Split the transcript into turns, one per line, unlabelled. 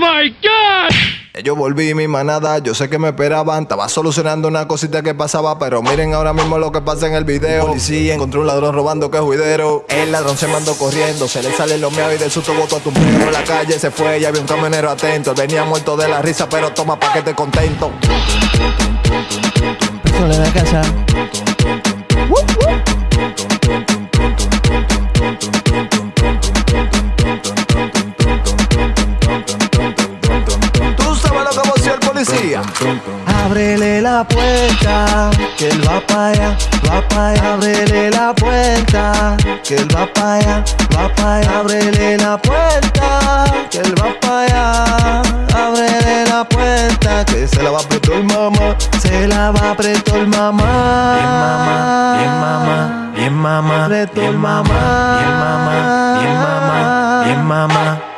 my God!
Yo volví mi manada, yo sé que me esperaban Estaba solucionando una cosita que pasaba Pero miren ahora mismo lo que pasa en el video Policía encontró un ladrón robando que es juidero El ladrón se mandó corriendo Se le sale los meados y de susto botó a tu En la calle se fue y había un camionero atento Venía muerto de la risa pero toma paquete contento
Persona en la casa.
Policía
Ábrele la puerta, que él va para allá, va para allá. Ábrele la puerta, que él va para allá, va para allá. Ábrele la puerta, que él va para allá. Ábrele la puerta, que se la va a apretar el mamá, se la va a apretar el mamá.
Bien mamá, bien mamá, bien mamá, bien
el
mamá, bien mamá, bien mamá, bien mamá.